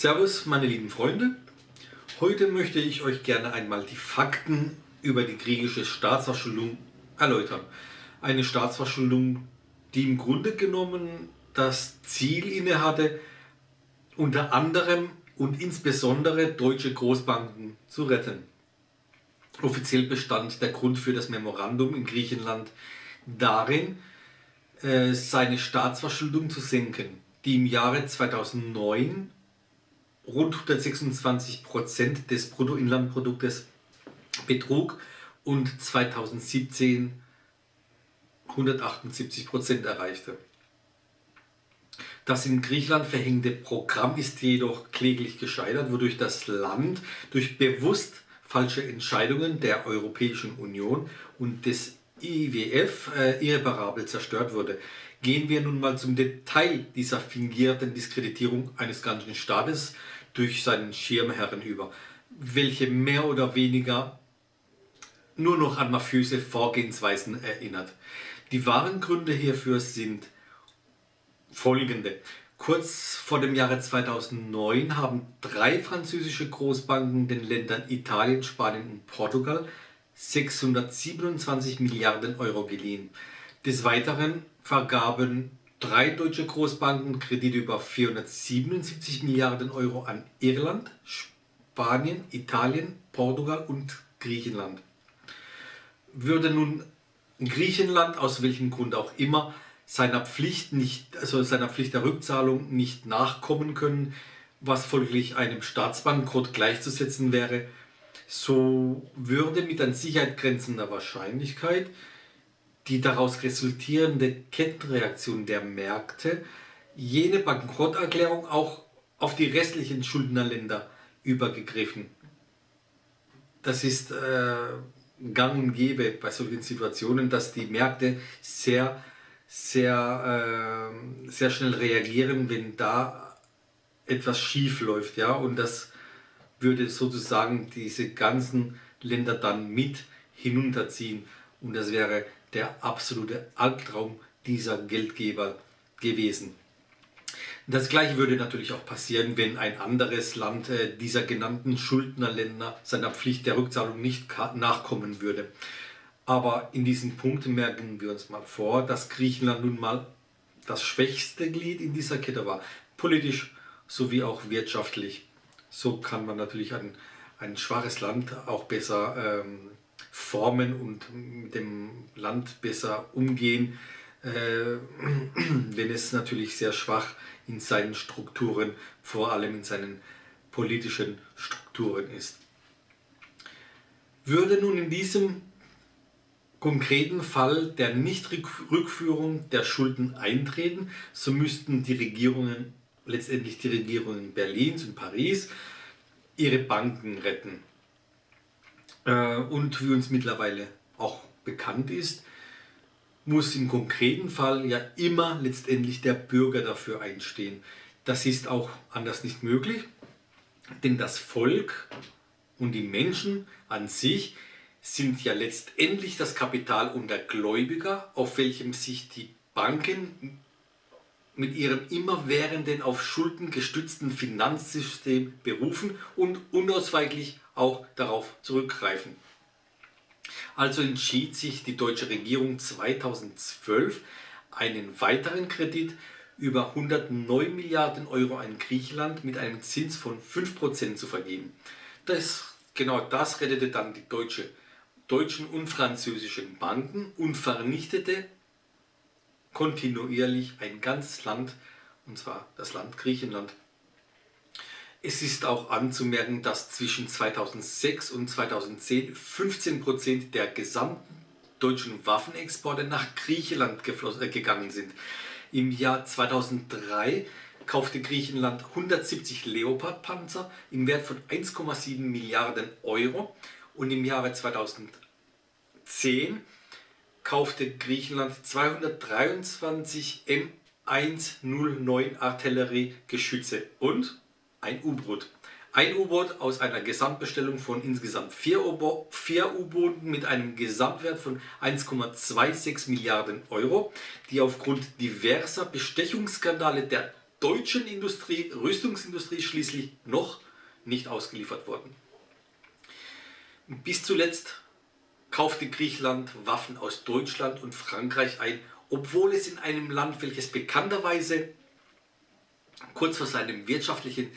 Servus meine lieben Freunde, heute möchte ich euch gerne einmal die Fakten über die griechische Staatsverschuldung erläutern. Eine Staatsverschuldung, die im Grunde genommen das Ziel innehatte, unter anderem und insbesondere deutsche Großbanken zu retten. Offiziell bestand der Grund für das Memorandum in Griechenland darin, äh, seine Staatsverschuldung zu senken, die im Jahre 2009 rund 126 Prozent des Bruttoinlandproduktes betrug und 2017 178 Prozent erreichte. Das in Griechenland verhängte Programm ist jedoch kläglich gescheitert, wodurch das Land durch bewusst falsche Entscheidungen der Europäischen Union und des IWF äh, irreparabel zerstört wurde. Gehen wir nun mal zum Detail dieser fingierten Diskreditierung eines ganzen Staates durch seinen Schirmherren über, welche mehr oder weniger nur noch an mafiöse Vorgehensweisen erinnert. Die wahren Gründe hierfür sind folgende. Kurz vor dem Jahre 2009 haben drei französische Großbanken den Ländern Italien, Spanien und Portugal 627 Milliarden Euro geliehen. Des Weiteren vergaben drei deutsche Großbanken Kredite über 477 Milliarden Euro an Irland, Spanien, Italien, Portugal und Griechenland. Würde nun Griechenland aus welchem Grund auch immer seiner Pflicht nicht, also seiner Pflicht der Rückzahlung nicht nachkommen können, was folglich einem Staatsbankrott gleichzusetzen wäre, so würde mit an Sicherheit grenzender Wahrscheinlichkeit die daraus resultierende Kettenreaktion der Märkte jene Bankrotterklärung auch auf die restlichen Schuldnerländer übergegriffen. Das ist äh, gang und gäbe bei solchen Situationen, dass die Märkte sehr, sehr, äh, sehr schnell reagieren, wenn da etwas schief läuft. Ja? Und das würde sozusagen diese ganzen Länder dann mit hinunterziehen. Und das wäre der absolute Albtraum dieser Geldgeber gewesen. Das gleiche würde natürlich auch passieren, wenn ein anderes Land äh, dieser genannten Schuldnerländer seiner Pflicht der Rückzahlung nicht nachkommen würde. Aber in diesem Punkt merken wir uns mal vor, dass Griechenland nun mal das schwächste Glied in dieser Kette war, politisch sowie auch wirtschaftlich. So kann man natürlich ein, ein schwaches Land auch besser ähm, formen und mit dem Land besser umgehen, äh, wenn es natürlich sehr schwach in seinen Strukturen, vor allem in seinen politischen Strukturen ist. Würde nun in diesem konkreten Fall der Nichtrückführung der Schulden eintreten, so müssten die Regierungen, letztendlich die Regierungen Berlins und Paris, ihre Banken retten. Äh, und wie uns mittlerweile auch bekannt ist, muss im konkreten Fall ja immer letztendlich der Bürger dafür einstehen. Das ist auch anders nicht möglich, denn das Volk und die Menschen an sich sind ja letztendlich das Kapital und der Gläubiger, auf welchem sich die Banken mit ihrem immerwährenden auf Schulden gestützten Finanzsystem berufen und unausweichlich auch darauf zurückgreifen. Also entschied sich die deutsche Regierung 2012 einen weiteren Kredit über 109 Milliarden Euro an Griechenland mit einem Zins von 5% zu vergeben. Das, genau das rettete dann die deutsche, deutschen und französischen Banken und vernichtete kontinuierlich ein ganzes Land, und zwar das Land Griechenland. Es ist auch anzumerken, dass zwischen 2006 und 2010 15% der gesamten deutschen Waffenexporte nach Griechenland äh, gegangen sind. Im Jahr 2003 kaufte Griechenland 170 Leopard-Panzer im Wert von 1,7 Milliarden Euro und im Jahre 2010 kaufte Griechenland 223 M109 Artilleriegeschütze und ein U-Boot. Ein U-Boot aus einer Gesamtbestellung von insgesamt vier U-Booten mit einem Gesamtwert von 1,26 Milliarden Euro, die aufgrund diverser Bestechungsskandale der deutschen Industrie, Rüstungsindustrie schließlich noch nicht ausgeliefert worden. Bis zuletzt kaufte Griechenland Waffen aus Deutschland und Frankreich ein, obwohl es in einem Land, welches bekannterweise kurz vor seinem wirtschaftlichen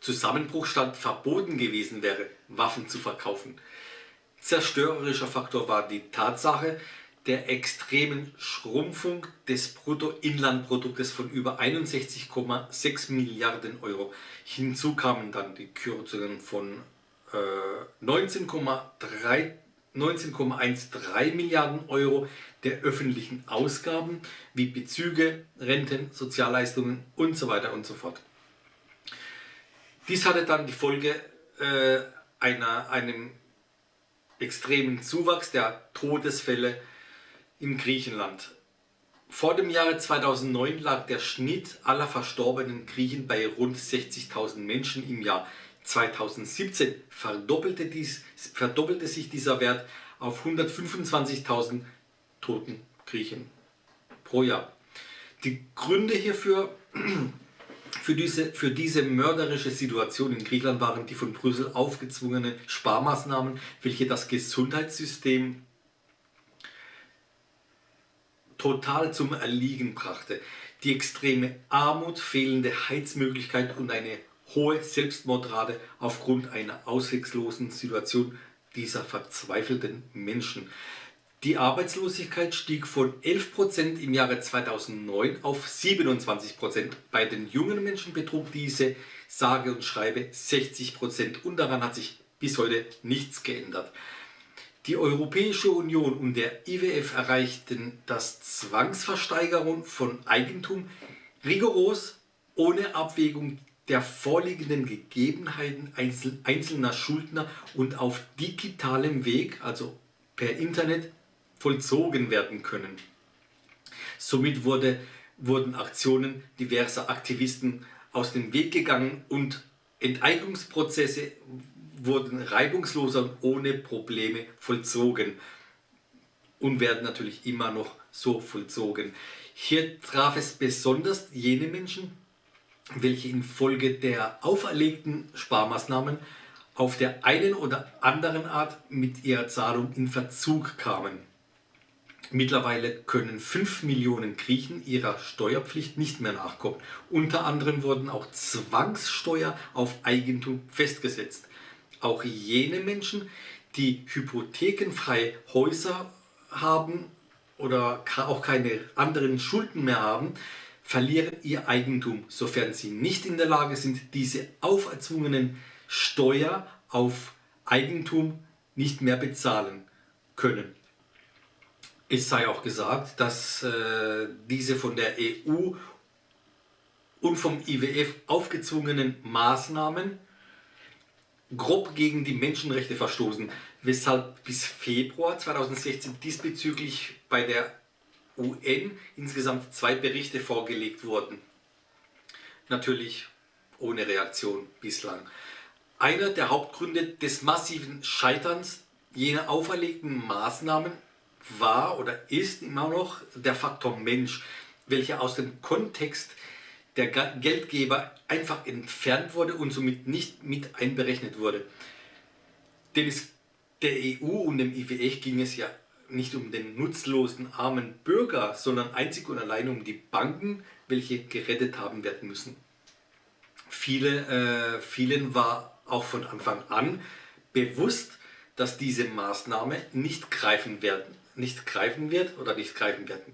Zusammenbruch stand, verboten gewesen wäre, Waffen zu verkaufen. Zerstörerischer Faktor war die Tatsache der extremen Schrumpfung des Bruttoinlandproduktes von über 61,6 Milliarden Euro. Hinzu kamen dann die Kürzungen von äh, 19,3 19,13 Milliarden Euro der öffentlichen Ausgaben wie Bezüge, Renten, Sozialleistungen und so weiter und so fort. Dies hatte dann die Folge äh, einer, einem extremen Zuwachs der Todesfälle in Griechenland. Vor dem Jahre 2009 lag der Schnitt aller verstorbenen Griechen bei rund 60.000 Menschen im Jahr. 2017 verdoppelte, dies, verdoppelte sich dieser Wert auf 125.000 toten Griechen pro Jahr. Die Gründe hierfür für diese, für diese mörderische Situation in Griechenland waren die von Brüssel aufgezwungenen Sparmaßnahmen, welche das Gesundheitssystem total zum Erliegen brachte. Die extreme Armut, fehlende Heizmöglichkeit und eine hohe Selbstmordrate aufgrund einer ausweglosen Situation dieser verzweifelten Menschen. Die Arbeitslosigkeit stieg von 11% im Jahre 2009 auf 27%. Bei den jungen Menschen betrug diese sage und schreibe 60% und daran hat sich bis heute nichts geändert. Die Europäische Union und der IWF erreichten das Zwangsversteigerung von Eigentum rigoros ohne Abwägung der vorliegenden Gegebenheiten einzelner Schuldner und auf digitalem Weg, also per Internet, vollzogen werden können. Somit wurde, wurden Aktionen diverser Aktivisten aus dem Weg gegangen und Enteignungsprozesse wurden reibungsloser und ohne Probleme vollzogen und werden natürlich immer noch so vollzogen. Hier traf es besonders jene Menschen, welche infolge der auferlegten Sparmaßnahmen auf der einen oder anderen Art mit ihrer Zahlung in Verzug kamen. Mittlerweile können 5 Millionen Griechen ihrer Steuerpflicht nicht mehr nachkommen. Unter anderem wurden auch Zwangssteuer auf Eigentum festgesetzt. Auch jene Menschen, die hypothekenfreie Häuser haben oder auch keine anderen Schulden mehr haben, verlieren ihr Eigentum, sofern sie nicht in der Lage sind, diese auferzwungenen Steuer auf Eigentum nicht mehr bezahlen können. Es sei auch gesagt, dass äh, diese von der EU und vom IWF aufgezwungenen Maßnahmen grob gegen die Menschenrechte verstoßen, weshalb bis Februar 2016 diesbezüglich bei der UN insgesamt zwei Berichte vorgelegt wurden. Natürlich ohne Reaktion bislang. Einer der Hauptgründe des massiven Scheiterns jener auferlegten Maßnahmen war oder ist immer noch der Faktor Mensch, welcher aus dem Kontext der Geldgeber einfach entfernt wurde und somit nicht mit einberechnet wurde. Denn es der EU und dem IWF ging es ja nicht um den nutzlosen armen Bürger, sondern einzig und allein um die Banken, welche gerettet haben werden müssen. Viele, äh, vielen war auch von Anfang an bewusst, dass diese Maßnahme nicht greifen werden, nicht greifen wird oder nicht greifen werden,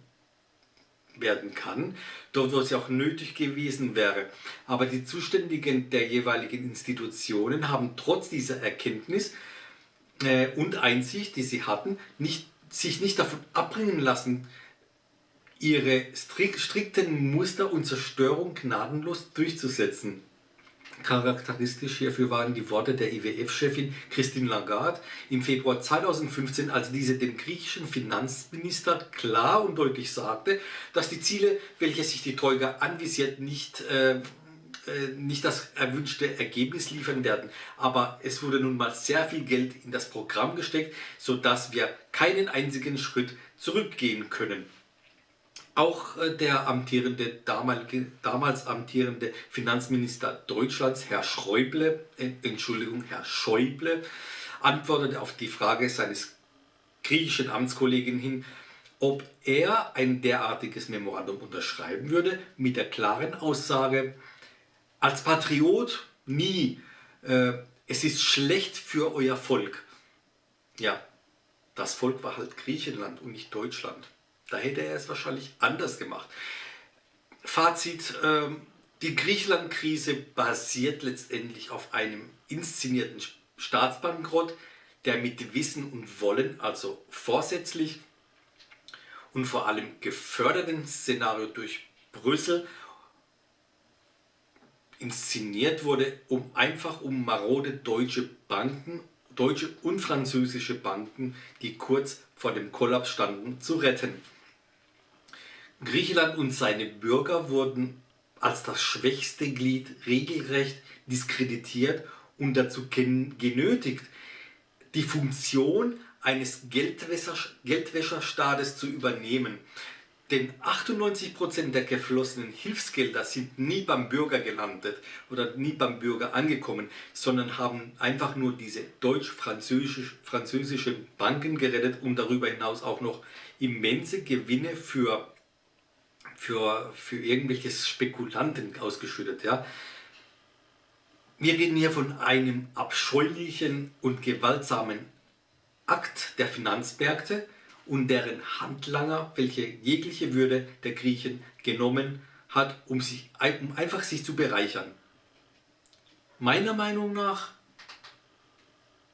werden kann, dort wo es ja auch nötig gewesen wäre. Aber die Zuständigen der jeweiligen Institutionen haben trotz dieser Erkenntnis äh, und Einsicht, die sie hatten, nicht, sich nicht davon abbringen lassen, ihre strikten Muster und Zerstörung gnadenlos durchzusetzen. Charakteristisch hierfür waren die Worte der IWF-Chefin Christine Lagarde im Februar 2015, als diese dem griechischen Finanzminister klar und deutlich sagte, dass die Ziele, welche sich die Troika anvisiert, nicht, äh, nicht das erwünschte Ergebnis liefern werden. Aber es wurde nun mal sehr viel Geld in das Programm gesteckt, sodass wir keinen einzigen Schritt zurückgehen können. Auch äh, der amtierende, damals amtierende Finanzminister Deutschlands, Herr Schäuble, äh, Entschuldigung, Herr Schäuble, antwortete auf die Frage seines griechischen Amtskollegen hin, ob er ein derartiges Memorandum unterschreiben würde, mit der klaren Aussage, als Patriot nie, äh, es ist schlecht für euer Volk. Ja, das Volk war halt Griechenland und nicht Deutschland. Da hätte er es wahrscheinlich anders gemacht. Fazit, äh, die Griechenland-Krise basiert letztendlich auf einem inszenierten Staatsbankrott, der mit Wissen und Wollen, also vorsätzlich und vor allem geförderten Szenario durch Brüssel inszeniert wurde, um einfach um marode deutsche Banken, deutsche und französische Banken, die kurz vor dem Kollaps standen, zu retten. Griechenland und seine Bürger wurden als das schwächste Glied regelrecht diskreditiert und dazu genötigt, die Funktion eines Geldwäscher, Geldwäscherstaates zu übernehmen. Denn 98% der geflossenen Hilfsgelder sind nie beim Bürger gelandet oder nie beim Bürger angekommen, sondern haben einfach nur diese deutsch-französischen Banken gerettet und darüber hinaus auch noch immense Gewinne für, für, für irgendwelche Spekulanten ausgeschüttet. Ja. Wir reden hier von einem abscheulichen und gewaltsamen Akt der Finanzmärkte und deren Handlanger, welche jegliche Würde der Griechen genommen hat, um, sich, um einfach sich zu bereichern. Meiner Meinung nach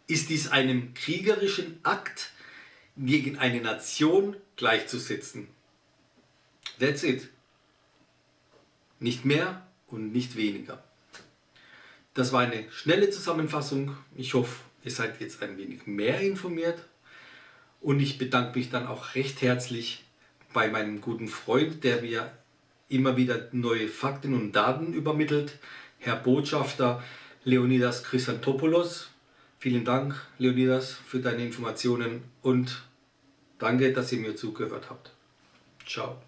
ist dies einem kriegerischen Akt gegen eine Nation gleichzusetzen. That's it. Nicht mehr und nicht weniger. Das war eine schnelle Zusammenfassung. Ich hoffe, ihr seid jetzt ein wenig mehr informiert. Und ich bedanke mich dann auch recht herzlich bei meinem guten Freund, der mir immer wieder neue Fakten und Daten übermittelt, Herr Botschafter Leonidas Chrysantopoulos. Vielen Dank, Leonidas, für deine Informationen und danke, dass ihr mir zugehört habt. Ciao.